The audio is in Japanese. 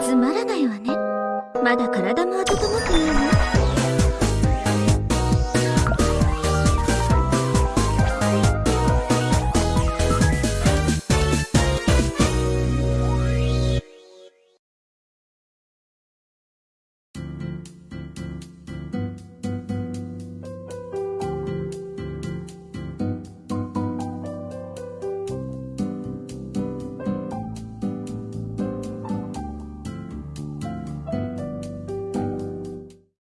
つまらないわね。まだ体も温まってないわ